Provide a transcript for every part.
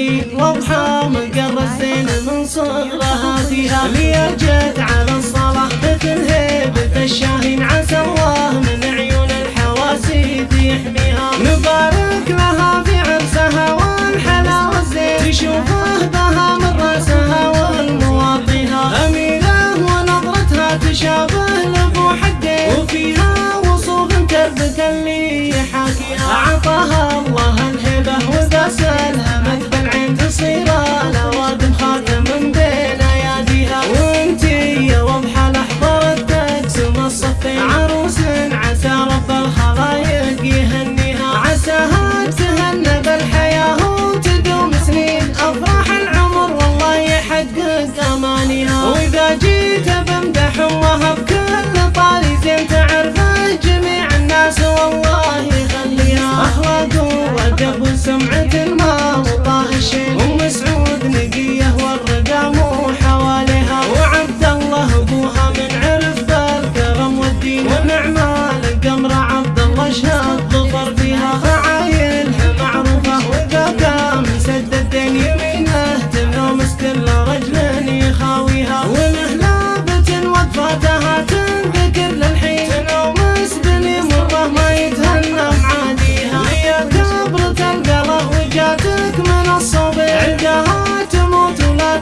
الطريق مقر الزين من صغرها فيها ليجت على something. I'm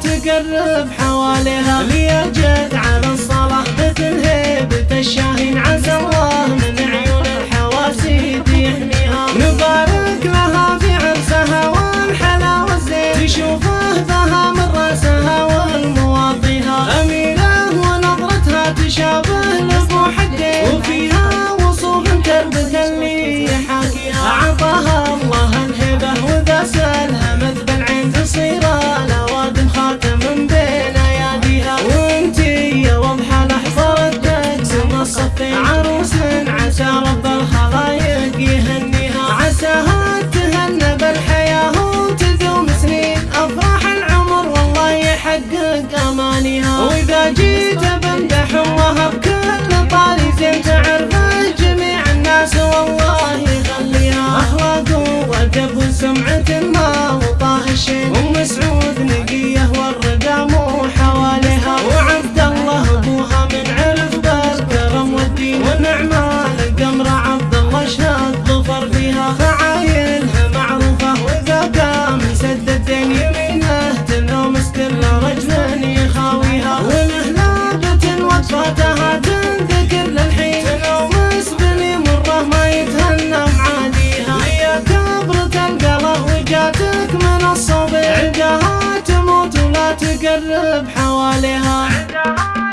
تقرب حواليها ليجد على الصلاة. مثل هيبة الشاهين عز الله من عيون الحواسيد يحميها نبارك لها في عرسها والحلاوة الزين تشوفه بها من رأسها والمواطيها أميرة ونظرتها تشابه لبو حدين وفيها وصوف كربة اللي يحاكيها. أعطاها الله الهبة وذا سألها que você. حواليها.